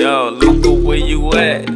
Yo, Luca, where you at?